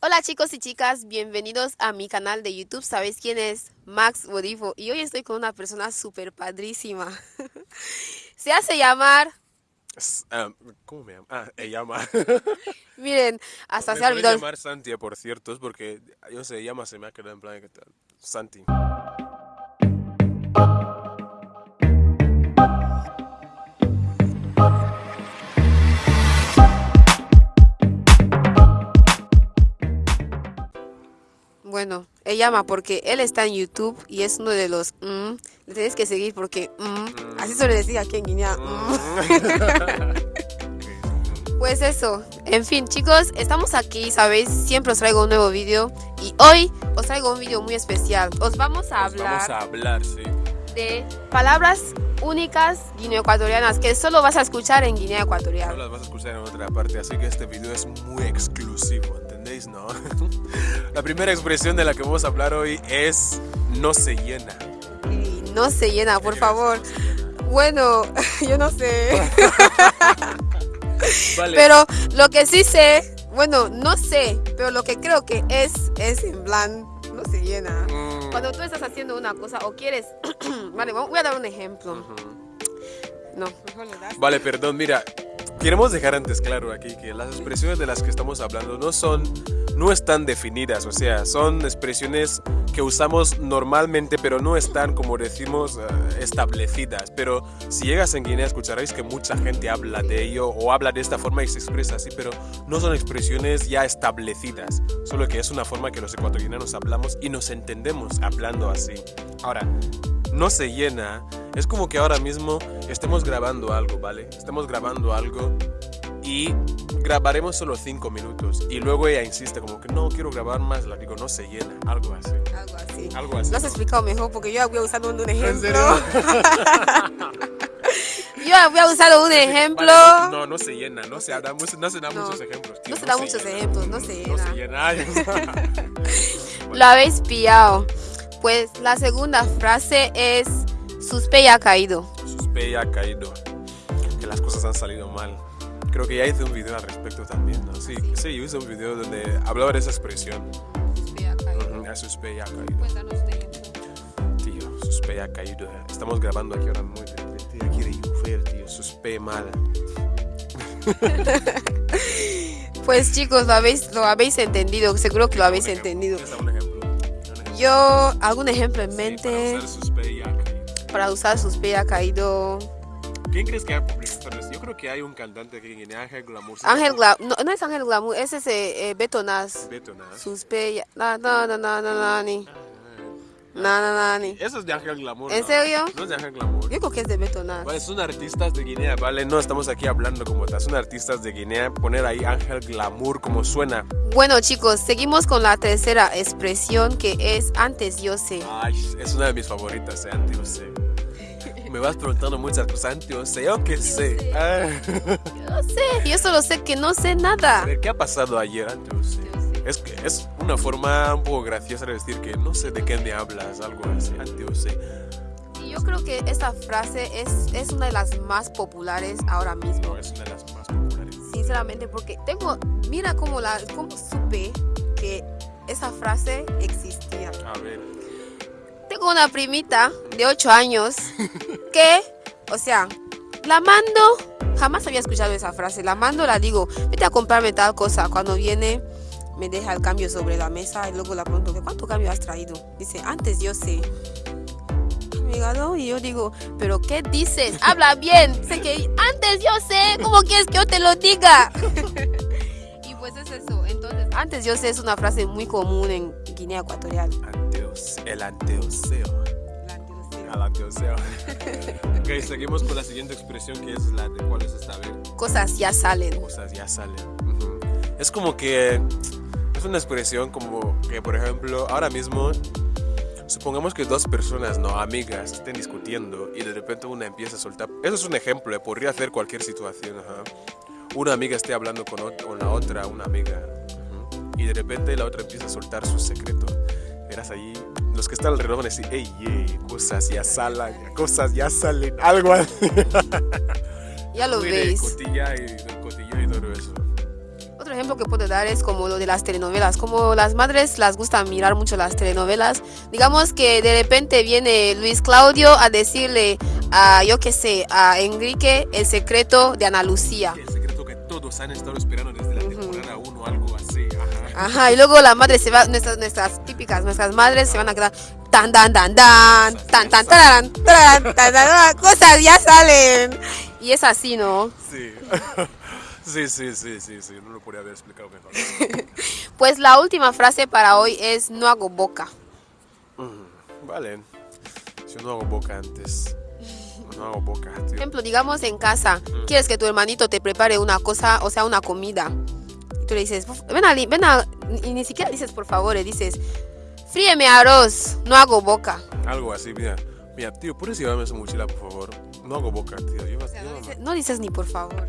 Hola chicos y chicas, bienvenidos a mi canal de YouTube. ¿Sabéis quién es? Max Bodifo. Y hoy estoy con una persona súper padrísima. Se hace llamar... Ah, ¿Cómo me llama? Ah, ella llama. Miren, hasta me se ha olvidado... llamar Santi, por cierto, es porque yo se llama, se me ha quedado en plan que tal. Santi. Bueno, él llama porque él está en YouTube y es uno de los... mm, le tienes que seguir porque... mm, así suele decir aquí en Guinea. mm. Pues eso, en fin chicos, estamos aquí, sabéis, siempre os traigo un nuevo vídeo y hoy os traigo un vídeo muy especial. Os vamos a hablar Vamos a hablar, sí. de palabras únicas guineoecuatorianas que solo vas a escuchar en Guinea No Ecuatorial. las vas a escuchar en otra parte, así que este video es muy exclusivo, ¿entendéis? No. La primera expresión de la que vamos a hablar hoy es no se llena. Y no se llena, por ¿Qué favor. llena? Bueno, yo no sé. Vale. Pero lo que sí sé, bueno, no sé, pero lo que creo que es, es en plan, no se llena. Mm, Cuando tú estás haciendo una cosa o quieres, vale, voy a dar un ejemplo. No, mejor le das. Vale, perdón, mira, queremos dejar antes claro aquí que las expresiones de las que estamos hablando no son, no están definidas, o sea, son expresiones que usamos normalmente, pero no están, como decimos, eh, establecidas. Pero si llegas en Guinea escucharéis que mucha gente habla de ello o habla de esta forma y se expresa así, pero no son expresiones ya establecidas, solo que es una forma que los ecuatorianos hablamos y nos entendemos hablando así. Ahora, no se llena. Es como que ahora mismo estemos grabando algo, ¿vale? Estamos grabando algo y grabaremos solo 5 minutos. Y luego ella insiste como que no quiero grabar más. La digo, no se llena. Algo así. Algo así. Algo así. Lo has explicado mejor porque yo había usado un, un ejemplo. serio? yo había usado un ejemplo. Vale, no, no, no se llena. No se da, muchos- no se da No. muchos ejemplos. tío, No se da muchos llena. ejemplos, no se No se llena. llena. Lo habéis pillado. Pues la segunda frase es Suspe ya caído. Suspe ya caído. Que las cosas han salido mal. Creo que ya hice un video al respecto también, ¿no? Sí, sí, yo hice un video donde hablaba de esa expresión. Suspe ya caído. Ya Suspe ya. Cuéntanos ejemplo. Tío, suspe ha caído. Estamos grabando aquí ahora muy de. Aquí de llover, tío. Suspe mal. Pues chicos, lo habéis, lo habéis entendido, seguro que lo habéis entendido. Yo, algún ejemplo en mente para usar ha caído. ¿Quién crees que ha publicado esto? Yo creo que hay un cantante aquí en Guinea, Ángel Glamour. Ángel Glamour, no, no es Ángel Glamour, es ese eh, Beto Nas. Beto, nada. Suspe ya, no, no, no, no, no, no. No, no, no, ni. Eso es de Ángel Glamour. ¿En ¿no? serio? No es de Ángel Glamour. Yo creo que es de Beto Nas. Vale, son artistas de Guinea, ¿vale? No estamos aquí hablando como tal, son artistas de Guinea. Poner ahí Ángel Glamour como suena. Bueno chicos, seguimos con la tercera expresión que es antes yo sé. Ay, es una de mis favoritas, eh, Antio sé. Me vas preguntando muchas cosas, Antio sé, yo qué sé. Ah. Yo no sé, yo solo sé que no sé nada. A ver, ¿qué ha pasado ayer, Antio sé? Es, que es una forma un poco graciosa de decir que no sé de qué me hablas, algo así, sé. Y yo creo que esta frase es, es una de las más populares ahora mismo. No, es una de las más populares. Sinceramente, porque tengo, mira cómo, la, cómo supe que esa frase existía. A ver, Tengo una primita de 8 años que, o sea, la mando, jamás había escuchado esa frase, la mando, la digo, vete a comprarme tal cosa. Cuando viene, me deja el cambio sobre la mesa y luego la pregunto, ¿qué ¿cuánto cambio has traído? Dice, antes yo sé. Amiga, ¿no? Y yo digo, ¿pero qué dices? Habla bien. Sé que antes yo sé, ¿cómo quieres que yo te lo diga? y pues es eso. Entonces, antes yo sé es una frase muy común en Guinea Ecuatorial. anteos, el anteoseo. Al anteoseo. ok, seguimos con la siguiente expresión que es la de cuál es esta. Cosas ya salen. Cosas ya salen. Es como que es una expresión como que, por ejemplo, ahora mismo, supongamos que dos personas, no amigas, estén discutiendo y de repente una empieza a soltar. Eso es un ejemplo, eh, podría hacer cualquier situación. ajá. Una amiga esté hablando con, con la otra, una amiga, y de repente la otra empieza a soltar su secreto. Verás allí, los que están alrededor van a decir, ey, ey, cosas ya salen, cosas ya salen, algo así. Ya lo de veis. cotilla y, cotilla y todo eso. Ejemplo que puedo dar es como lo de las telenovelas. Como las madres las gusta mirar mucho las telenovelas, digamos que de repente viene Luis Claudio a decirle a, yo qué sé, a Enrique el secreto de Ana Lucía. El secreto que todos han estado esperando desde la temporada 1, algo así. Ajá. Ajá, y luego la madre se va, nuestras, nuestras típicas, nuestras madres se van a quedar tan, tan, tan, tan, tan, tan, tan, tan, tan, tan, tan, cosas ya salen. Y es así, ¿no? Sí. Sí, sí, sí, sí, sí, no lo podría haber explicado mejor. Pues la última frase para hoy es no hago boca. Mm, Vale. Yo no hago boca antes. No hago boca, tío. ejemplo, digamos en casa, quieres que tu hermanito te prepare una cosa, o sea, una comida. Tú le dices, ven a, ven a, y ni siquiera dices por favor, le dices, fríeme arroz, no hago boca. Algo así, mira. Mira, tío, ¿puedes llevarme esa mochila, por favor? No hago boca, tío. Lleva, O sea, no, dices, no dices ni por favor.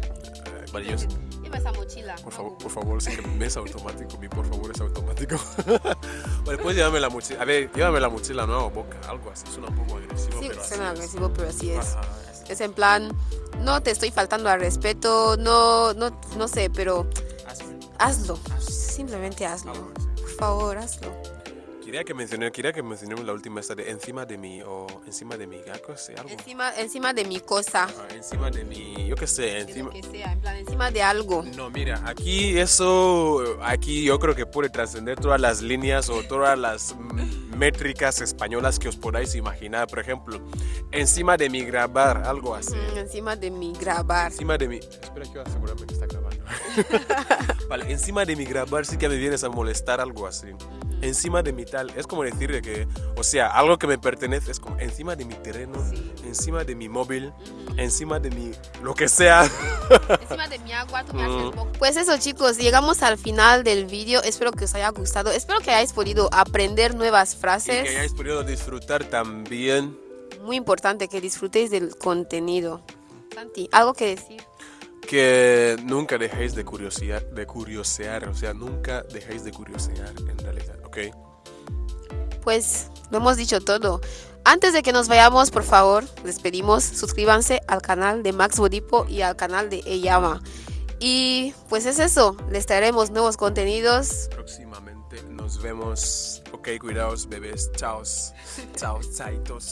Yo- Lleva esa mochila. por favor, por favor, sé que me es automático. Mi por favor es automático. vale, puedes llevarme la mochila. A ver, llévame la mochila, no boca. Algo así. Suena un poco agresivo, Sí, pero así suena es. agresivo, pero así es. Ajá, es- Es en plan, no te estoy faltando al respeto, no, no, no sé, pero hazme. hazlo. Simplemente hazlo. Así. Por favor, hazlo. Quería que mencioné, quería que mencionemos la última esta de encima de mí o encima de mí, algo así, algo. Encima, encima de mi cosa. Ajá, encima de mí, yo qué sé, de lo encima. que sea, en plan, encima de algo. No, mira, aquí eso, aquí yo creo que puede trascender todas las líneas o todas las mm, métricas españolas que os podáis imaginar. Por ejemplo, encima de mi grabar, algo así. Mm, encima de mi grabar. Encima de mi... Espera, quiero asegurarme que está grabando. vale, encima de mi grabar sí que me vienes a molestar, algo así. Encima de mi tal, es como decir de que, o sea, algo que me pertenece es como encima de mi terreno, Sí. encima de mi móvil, encima de mi... lo que sea. Encima de mi agua, tú me haces. Pues eso chicos, llegamos al final del vídeo. Espero que os haya gustado. Espero que hayáis podido aprender nuevas Y frases. que hayáis podido disfrutar también Muy importante que disfrutéis del contenido. Santi, ¿algo que decir? Que nunca dejéis de curiosear, de curiosear, o sea, nunca dejéis de curiosear en realidad, ¿ok? Pues lo hemos dicho todo. Antes de que nos vayamos, por favor, les pedimos suscríbanse al canal de Max Bodipo y al canal de Eyama. Y pues es eso, les traeremos nuevos contenidos. Próximamente nos vemos, ok, cuidaos bebés, chao, chao, chaitos.